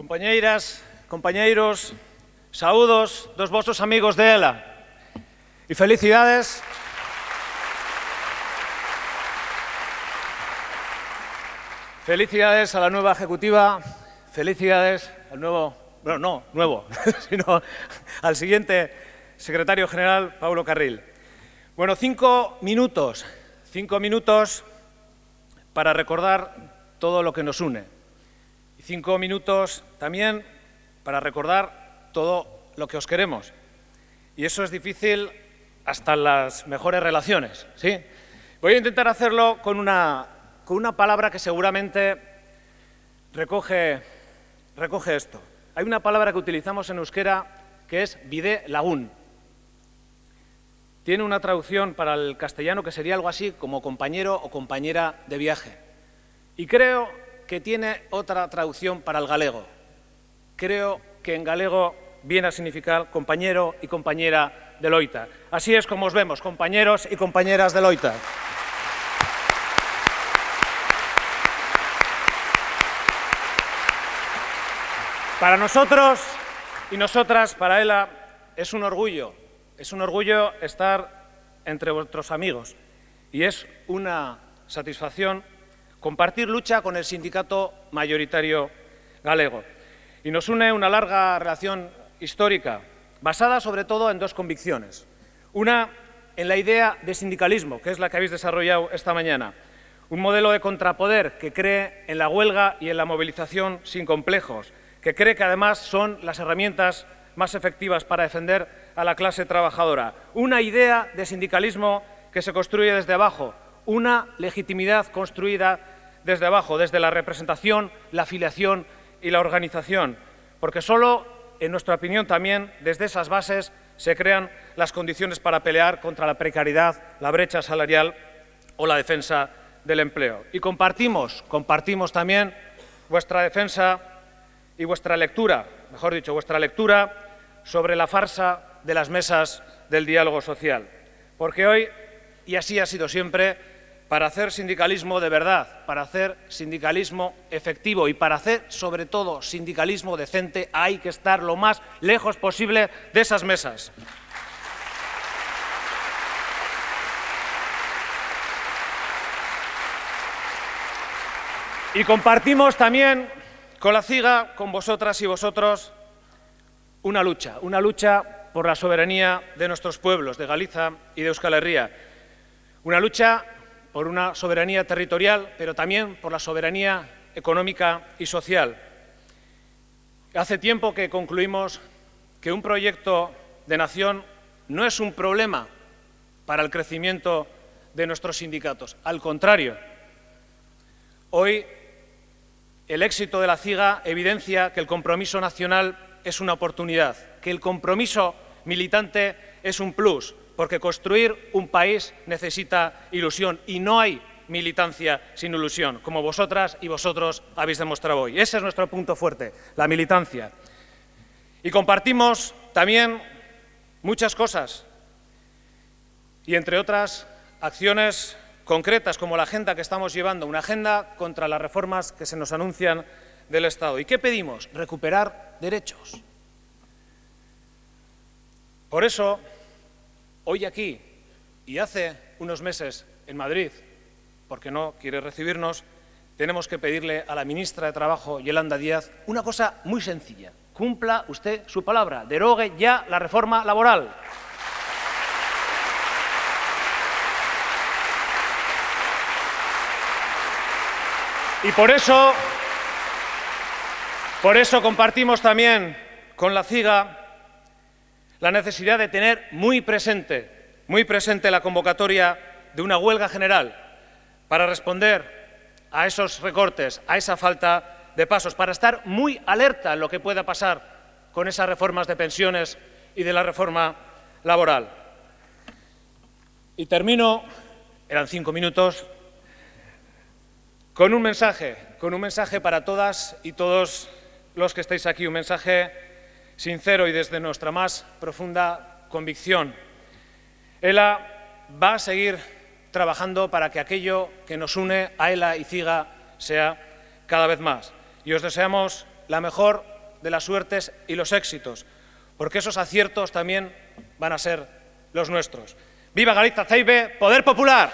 Compañeiras, compañeiros, saúdos dos vosos amigos de ELA. E felicidades... Felicidades a la nueva ejecutiva, felicidades al nuevo, bueno, no, nuevo, sino al siguiente secretario general, Pablo Carril. Bueno, cinco minutos, cinco minutos para recordar todo lo que nos une, Y cinco minutos también para recordar todo lo que os queremos. Y eso es difícil hasta las mejores relaciones, ¿sí? Voy a intentar hacerlo con una, con una palabra que seguramente recoge, recoge esto. Hay una palabra que utilizamos en euskera que es vide lagun. Tiene una traducción para el castellano que sería algo así como compañero o compañera de viaje. Y creo que tiene otra traducción para el galego. Creo que en galego viene a significar compañero y compañera de loita. Así es como os vemos, compañeros y compañeras de loita. Para nosotros y nosotras, para ELA, es un orgullo, es un orgullo estar entre vuestros amigos y es una satisfacción compartir lucha con el sindicato mayoritario galego. Y nos une una larga relación histórica, basada sobre todo en dos convicciones. Una, en la idea de sindicalismo, que es la que habéis desarrollado esta mañana. Un modelo de contrapoder que cree en la huelga y en la movilización sin complejos, que cree que además son las herramientas más efectivas para defender a la clase trabajadora. Una idea de sindicalismo que se construye desde abajo, una legitimidad construida desde abajo, desde la representación, la afiliación y la organización, porque solo, en nuestra opinión también, desde esas bases se crean las condiciones para pelear contra la precariedad, la brecha salarial o la defensa del empleo. Y compartimos, compartimos también vuestra defensa y vuestra lectura, mejor dicho, vuestra lectura sobre la farsa de las mesas del diálogo social. Porque hoy, y así ha sido siempre, para hacer sindicalismo de verdad, para hacer sindicalismo efectivo y para hacer, sobre todo, sindicalismo decente, hay que estar lo más lejos posible de esas mesas. Y compartimos también con la CIGA, con vosotras y vosotros, una lucha, una lucha por la soberanía de nuestros pueblos, de Galiza y de Euskal Herria. Una lucha por una soberanía territorial, pero también por la soberanía económica y social. Hace tiempo que concluimos que un proyecto de nación no es un problema para el crecimiento de nuestros sindicatos. Al contrario, hoy el éxito de la CIGA evidencia que el compromiso nacional es una oportunidad, que el compromiso militante es un plus, porque construir un país necesita ilusión y no hay militancia sin ilusión, como vosotras y vosotros habéis demostrado hoy. Ese es nuestro punto fuerte, la militancia. Y compartimos también muchas cosas, y entre otras acciones concretas como la agenda que estamos llevando, una agenda contra las reformas que se nos anuncian del Estado. ¿Y qué pedimos? Recuperar derechos. Por eso, hoy aquí y hace unos meses en Madrid, porque no quiere recibirnos, tenemos que pedirle a la ministra de Trabajo, Yolanda Díaz, una cosa muy sencilla. Cumpla usted su palabra, derogue ya la reforma laboral. Y por eso, por eso compartimos también con la CIGA la necesidad de tener muy presente, muy presente la convocatoria de una huelga general para responder a esos recortes, a esa falta de pasos, para estar muy alerta en lo que pueda pasar con esas reformas de pensiones y de la reforma laboral. Y termino, eran cinco minutos, con un mensaje, con un mensaje para todas y todos los que estáis aquí, un mensaje sincero y desde nuestra más profunda convicción. ELA va a seguir trabajando para que aquello que nos une a ELA y CIGA sea cada vez más. Y os deseamos la mejor de las suertes y los éxitos, porque esos aciertos también van a ser los nuestros. ¡Viva Galiza Ceibe! ¡Poder Popular!